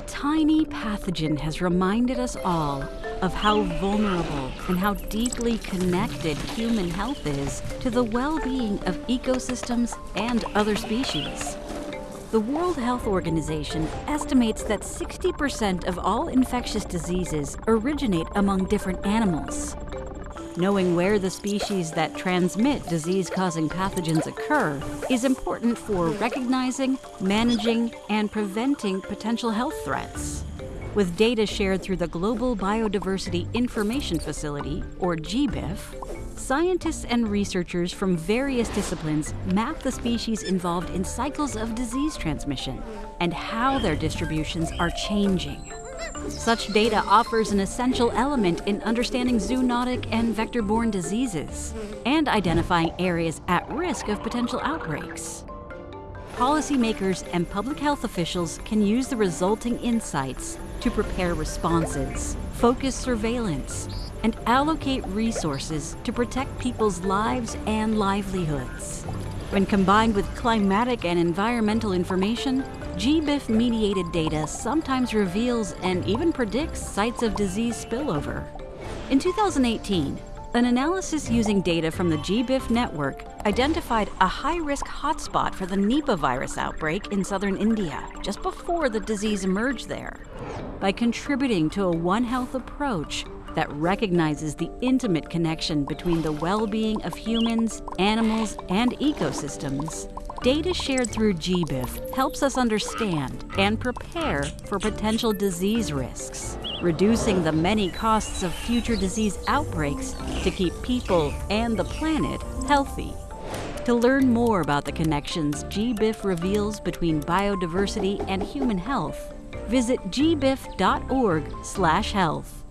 tiny pathogen has reminded us all of how vulnerable and how deeply connected human health is to the well-being of ecosystems and other species. The World Health Organization estimates that 60% of all infectious diseases originate among different animals. Knowing where the species that transmit disease-causing pathogens occur is important for recognizing, managing, and preventing potential health threats. With data shared through the Global Biodiversity Information Facility, or GBIF, scientists and researchers from various disciplines map the species involved in cycles of disease transmission and how their distributions are changing. Such data offers an essential element in understanding zoonotic and vector-borne diseases and identifying areas at risk of potential outbreaks. Policymakers and public health officials can use the resulting insights to prepare responses, focus surveillance, and allocate resources to protect people's lives and livelihoods. When combined with climatic and environmental information, GBIF-mediated data sometimes reveals and even predicts sites of disease spillover. In 2018, an analysis using data from the GBIF network identified a high-risk hotspot for the Nipah virus outbreak in southern India, just before the disease emerged there. By contributing to a One Health approach that recognizes the intimate connection between the well-being of humans, animals, and ecosystems, Data shared through GBIF helps us understand and prepare for potential disease risks, reducing the many costs of future disease outbreaks to keep people and the planet healthy. To learn more about the connections GBIF reveals between biodiversity and human health, visit gbif.org/health.